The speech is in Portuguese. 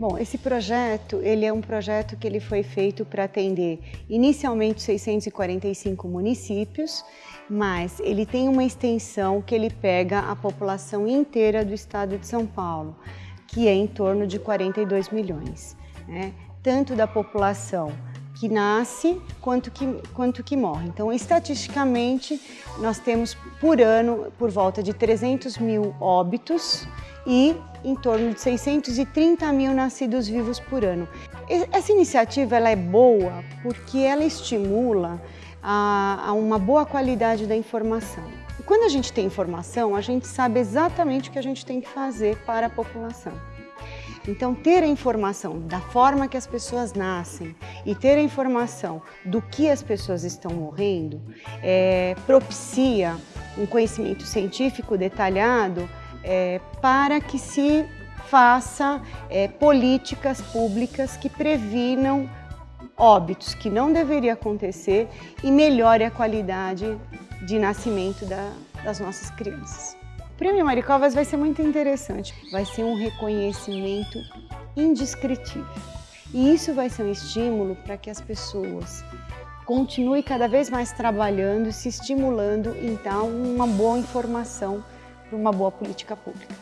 Bom, esse projeto, ele é um projeto que ele foi feito para atender inicialmente 645 municípios, mas ele tem uma extensão que ele pega a população inteira do estado de São Paulo, que é em torno de 42 milhões, né? tanto da população que nasce quanto que, quanto que morre. Então, estatisticamente, nós temos por ano por volta de 300 mil óbitos e em torno de 630 mil nascidos vivos por ano. Essa iniciativa ela é boa porque ela estimula a, a uma boa qualidade da informação. E quando a gente tem informação, a gente sabe exatamente o que a gente tem que fazer para a população. Então, ter a informação da forma que as pessoas nascem e ter a informação do que as pessoas estão morrendo é, propicia um conhecimento científico detalhado é, para que se faça é, políticas públicas que previnam óbitos que não deveria acontecer e melhore a qualidade de nascimento da, das nossas crianças. O Prêmio Maricovas vai ser muito interessante, vai ser um reconhecimento indescritível. E isso vai ser um estímulo para que as pessoas continuem cada vez mais trabalhando se estimulando dar uma boa informação para uma boa política pública.